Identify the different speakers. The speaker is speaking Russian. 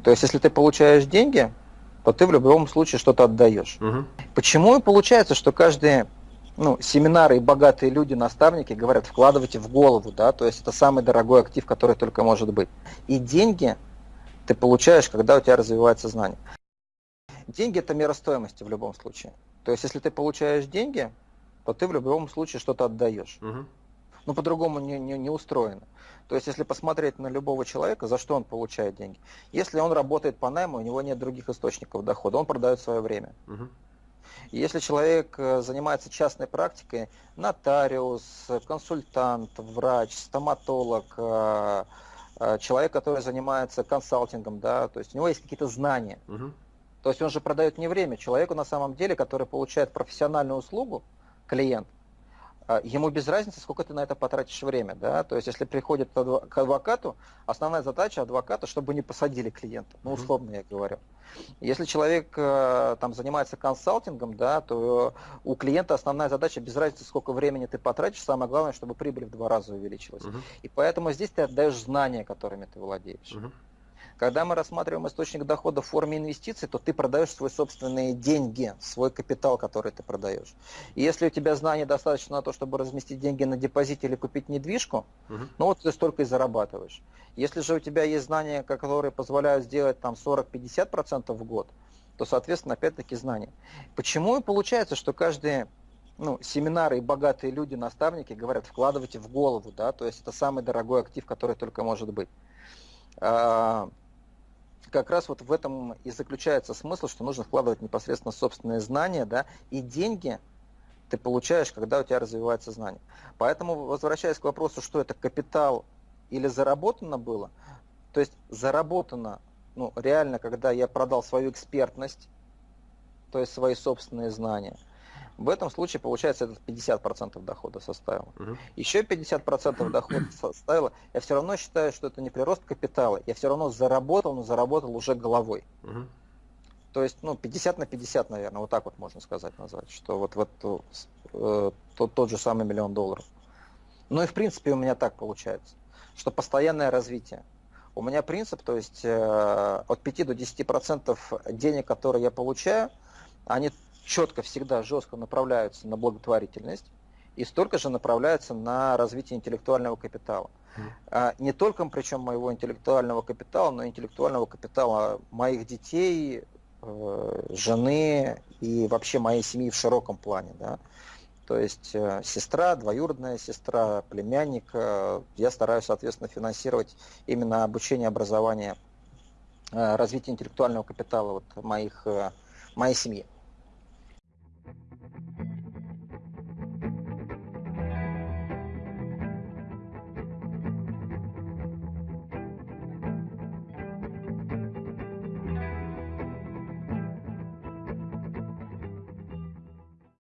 Speaker 1: То есть, если ты получаешь деньги, то ты в любом случае что-то отдаешь. Угу. Почему и получается, что каждые ну, семинары и богатые люди, наставники говорят, вкладывайте в голову, да, то есть это самый дорогой актив, который только может быть. И деньги ты получаешь, когда у тебя развивается знание. Деньги это мера стоимости в любом случае. То есть если ты получаешь деньги, то ты в любом случае что-то отдаешь. Угу. Ну, по-другому не, не, не устроено. То есть, если посмотреть на любого человека, за что он получает деньги. Если он работает по найму, у него нет других источников дохода, он продает свое время. Угу. Если человек э, занимается частной практикой, нотариус, консультант, врач, стоматолог, э, э, человек, который занимается консалтингом, да, то есть у него есть какие-то знания. Угу. То есть он же продает не время. Человеку на самом деле, который получает профессиональную услугу, клиент, ему без разницы, сколько ты на это потратишь время. Да? То есть, если приходит к адвокату, основная задача адвоката, чтобы не посадили клиента. Ну, условно я говорю. Если человек э, там занимается консалтингом, да, то у клиента основная задача без разницы, сколько времени ты потратишь, самое главное, чтобы прибыль в два раза увеличилась. Uh-huh. И поэтому здесь ты отдаешь знания, которыми ты владеешь. Uh-huh. Когда мы рассматриваем источник дохода в форме инвестиций, то ты продаешь свои собственные деньги, свой капитал, который ты продаешь. И если у тебя знаний достаточно на то, чтобы разместить деньги на депозите или купить недвижку, угу. ну вот ты столько и зарабатываешь. Если же у тебя есть знания, которые позволяют сделать там 40-50% в год, то, соответственно, опять-таки знания. Почему и получается, что каждые ну, семинары и богатые люди, наставники говорят, вкладывайте в голову, да, то есть это самый дорогой актив, который только может быть. Как раз вот в этом и заключается смысл, что нужно вкладывать непосредственно собственные знания, да, и деньги ты получаешь, когда у тебя развивается знание. Поэтому, возвращаясь к вопросу, что это капитал или заработано было, то есть заработано, ну, реально, когда я продал свою экспертность, то есть свои собственные знания – в этом случае, получается, это 50% дохода составило. Угу. Еще 50% дохода составило, я все равно считаю, что это не прирост капитала, я все равно заработал, но заработал уже головой. Угу. То есть, ну, 50 на 50, наверное, вот так вот можно сказать, назвать, что вот, вот э, тот, тот же самый миллион долларов. Ну и в принципе у меня так получается, что постоянное развитие. У меня принцип, то есть э, от 5 до 10% денег, которые я получаю, они четко, всегда жестко направляются на благотворительность и столько же направляются на развитие интеллектуального капитала. Mm. Не только, причем, моего интеллектуального капитала, но и интеллектуального капитала моих детей, э, жены и вообще моей семьи в широком плане. Да? То есть э, сестра, двоюродная сестра, племянник. Э, я стараюсь, соответственно, финансировать именно обучение, образование, развитие интеллектуального капитала вот моих, моей семьи.